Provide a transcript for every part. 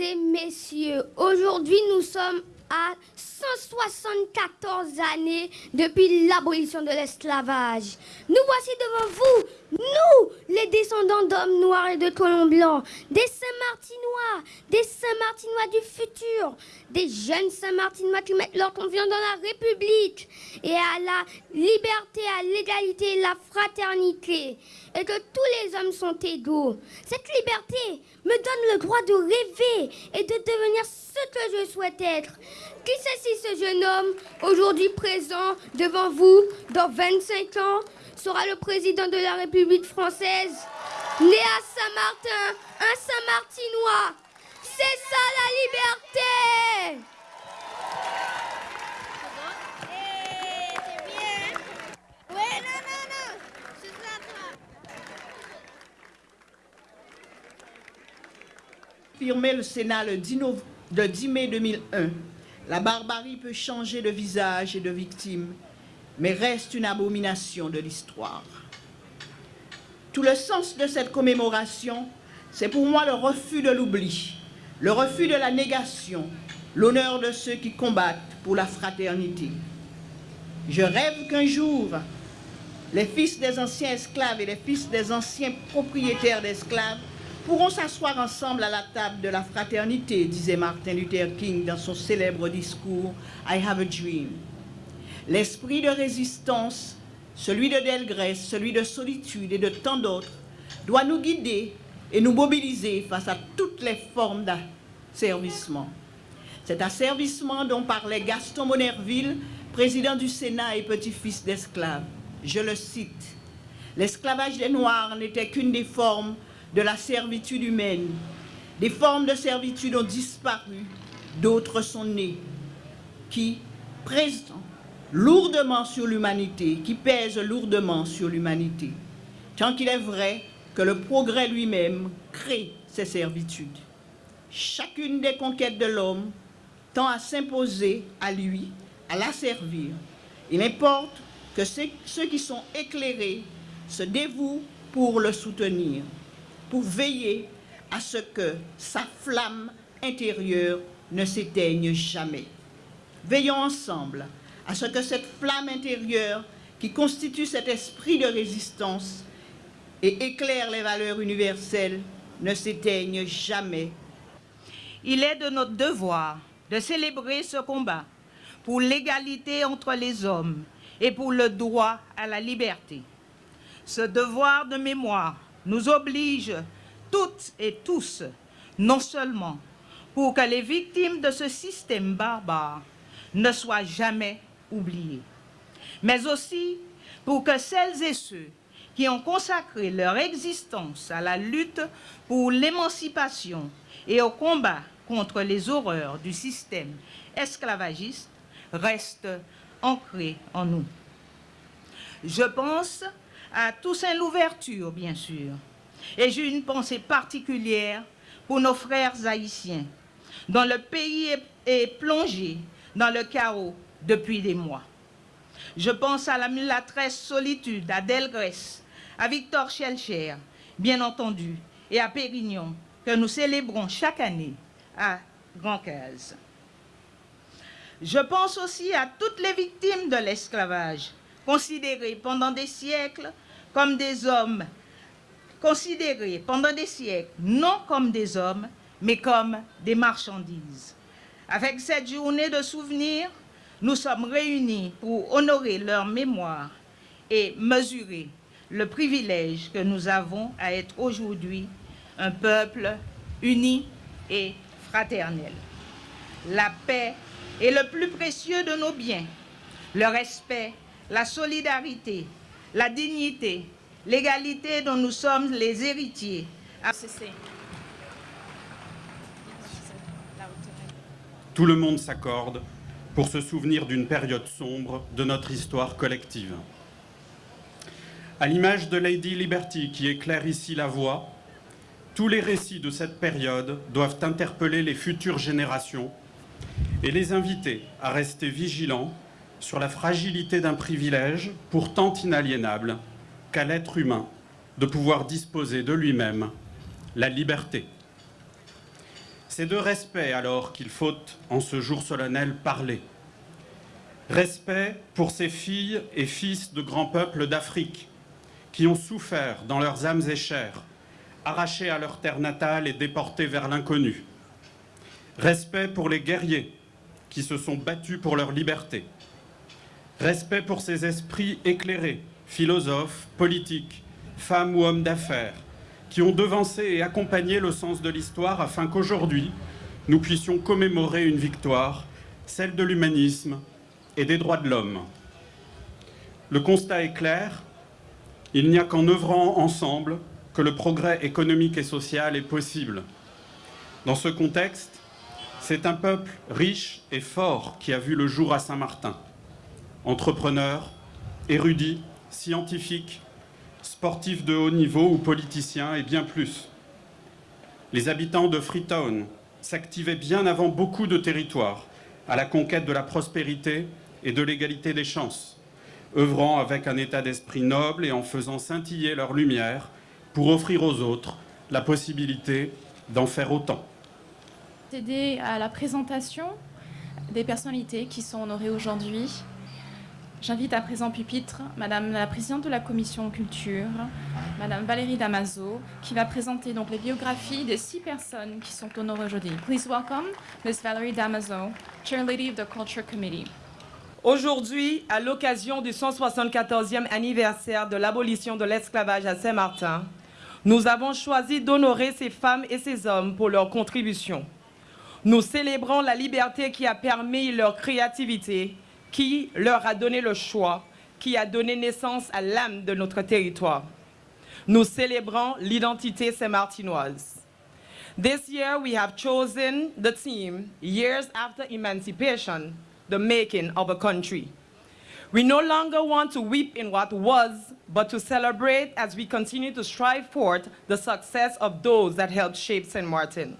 et messieurs, aujourd'hui nous sommes à 174 années depuis l'abolition de l'esclavage. Nous voici devant vous, nous, les descendants d'hommes noirs et de colons blancs, des Saint-Martinois, des Saint-Martinois du futur, des jeunes Saint-Martinois qui mettent leur confiance dans la République et à la liberté, à l'égalité la fraternité, et que tous les hommes sont égaux. Cette liberté me donne le droit de rêver et de devenir ce que je souhaite être. Qui c'est si ce jeune homme, aujourd'hui présent devant vous, dans 25 ans, sera le président de la République française? Né à Saint-Martin, un Saint-Martinois. C'est ça la liberté! Firmé le Sénat le 10, le 10 mai 2001 la barbarie peut changer de visage et de victime, mais reste une abomination de l'histoire. Tout le sens de cette commémoration, c'est pour moi le refus de l'oubli, le refus de la négation, l'honneur de ceux qui combattent pour la fraternité. Je rêve qu'un jour, les fils des anciens esclaves et les fils des anciens propriétaires d'esclaves pourront s'asseoir ensemble à la table de la fraternité, disait Martin Luther King dans son célèbre discours I Have a Dream. L'esprit de résistance, celui de Delgrès, celui de solitude et de tant d'autres, doit nous guider et nous mobiliser face à toutes les formes d'asservissement. Cet asservissement dont parlait Gaston Monerville, président du Sénat et petit-fils d'esclaves. Je le cite. L'esclavage des Noirs n'était qu'une des formes de la servitude humaine. Des formes de servitude ont disparu, d'autres sont nées, qui pèsent lourdement sur l'humanité, qui pèsent lourdement sur l'humanité. Tant qu'il est vrai que le progrès lui-même crée ces servitudes. Chacune des conquêtes de l'homme tend à s'imposer à lui, à la servir. Il importe que ceux qui sont éclairés se dévouent pour le soutenir pour veiller à ce que sa flamme intérieure ne s'éteigne jamais. Veillons ensemble à ce que cette flamme intérieure qui constitue cet esprit de résistance et éclaire les valeurs universelles ne s'éteigne jamais. Il est de notre devoir de célébrer ce combat pour l'égalité entre les hommes et pour le droit à la liberté. Ce devoir de mémoire nous oblige toutes et tous, non seulement pour que les victimes de ce système barbare ne soient jamais oubliées, mais aussi pour que celles et ceux qui ont consacré leur existence à la lutte pour l'émancipation et au combat contre les horreurs du système esclavagiste restent ancrés en nous. Je pense à Toussaint Louverture, bien sûr. Et j'ai une pensée particulière pour nos frères haïtiens, dont le pays est, plongé dans le chaos depuis des mois. Je pense à la mulatresse Solitude, à Delgrès, à Victor Schelcher, bien entendu, et à Pérignon, que nous célébrons chaque année à Grand Case. Je pense aussi à toutes les victimes de l'esclavage, considérées pendant des siècles comme des hommes, considérés pendant des siècles non comme des hommes, mais comme des marchandises. Avec cette journée de souvenirs, nous sommes réunis pour honorer leur mémoire et mesurer le privilège que nous avons à être aujourd'hui un peuple uni et fraternel. La paix est le plus précieux de nos biens. Le respect, la solidarité, la dignité, l'égalité dont nous sommes les héritiers. Tout le monde s'accorde pour se souvenir d'une période sombre de notre histoire collective. À l'image de Lady Liberty qui éclaire ici la voie, tous les récits de cette période doivent interpeller les futures générations et les inviter à rester vigilants sur la fragilité d'un privilège pourtant inaliénable qu'à l'être humain de pouvoir disposer de lui-même la liberté. C'est de respect alors qu'il faut, en ce jour solennel, parler. Respect pour ces filles et fils de grands peuples d'Afrique qui ont souffert dans leurs âmes et chairs, arrachés à leur terre natale et déportés vers l'inconnu. Respect pour les guerriers qui se sont battus pour leur liberté. Respect pour ces esprits éclairés, philosophes, politiques, femmes ou hommes d'affaires, qui ont devancé et accompagné le sens de l'histoire afin qu'aujourd'hui, nous puissions commémorer une victoire, celle de l'humanisme et des droits de l'homme. Le constat est clair, il n'y a qu'en œuvrant ensemble que le progrès économique et social est possible. Dans ce contexte, c'est un peuple riche et fort qui a vu le jour à Saint-Martin. Entrepreneurs, érudits, scientifiques, sportifs de haut niveau ou politiciens et bien plus. Les habitants de Freetown s'activaient bien avant beaucoup de territoires à la conquête de la prospérité et de l'égalité des chances œuvrant avec un état d'esprit noble et en faisant scintiller leur lumière pour offrir aux autres la possibilité d'en faire autant. À la présentation des personnalités qui sont honorées aujourd'hui. J'invite à présent pupitre Madame la présidente de la commission culture, Madame Valérie Damaso, qui va présenter donc les biographies des six personnes qui sont honorées aujourd'hui. Please welcome Ms. Valérie Damaso, Chair Lady of the Culture Committee. Aujourd'hui, à l'occasion du 174e anniversaire de l'abolition de l'esclavage à Saint-Martin, nous avons choisi d'honorer ces femmes et ces hommes pour leur contribution. Nous célébrons la liberté qui a permis leur créativité, qui leur a donné le choix, qui a donné naissance à l'âme de notre territoire. Nous célébrons l'identité saint-martinoise. This year, we have chosen the theme, Years After Emancipation, the making of a country. We no longer want to weep in what was, but to celebrate as we continue to strive forth the success of those that helped shape St. Martin.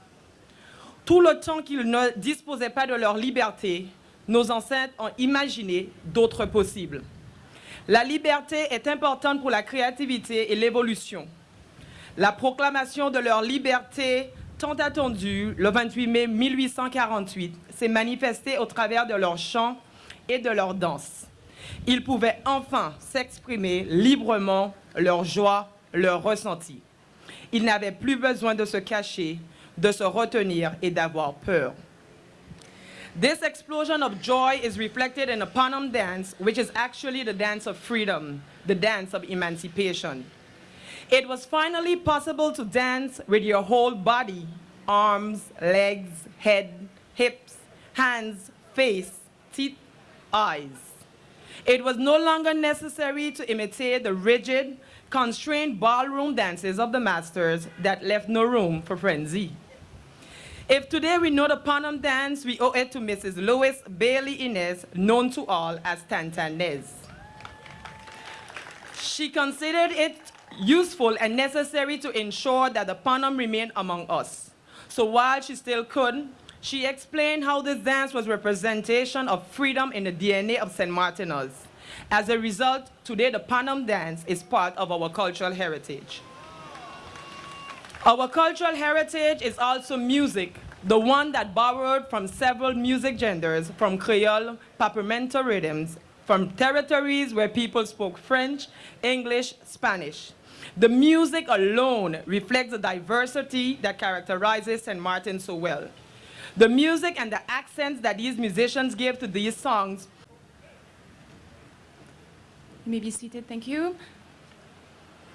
Tout le temps qu'ils ne disposaient pas de leur liberté, nos ancêtres ont imaginé d'autres possibles. La liberté est importante pour la créativité et l'évolution. La proclamation de leur liberté tant attendue le 28 mai 1848 s'est manifestée au travers de leurs chants et de leurs danses. Ils pouvaient enfin s'exprimer librement leur joie, leur ressenti. Ils n'avaient plus besoin de se cacher, de se retenir et d'avoir peur. This explosion of joy is reflected in the Panam dance, which is actually the dance of freedom, the dance of emancipation. It was finally possible to dance with your whole body, arms, legs, head, hips, hands, face, teeth, eyes. It was no longer necessary to imitate the rigid, constrained ballroom dances of the masters that left no room for frenzy. If today we know the Panam dance, we owe it to Mrs. Lois Bailey Inez, known to all as Tantanez. She considered it useful and necessary to ensure that the Panam remained among us. So while she still could, she explained how this dance was representation of freedom in the DNA of St. Martinus. As a result, today the Panam dance is part of our cultural heritage. Our cultural heritage is also music, the one that borrowed from several music genders, from Creole, Papiamento rhythms, from territories where people spoke French, English, Spanish. The music alone reflects the diversity that characterizes St. Martin so well. The music and the accents that these musicians give to these songs You may be seated, thank you.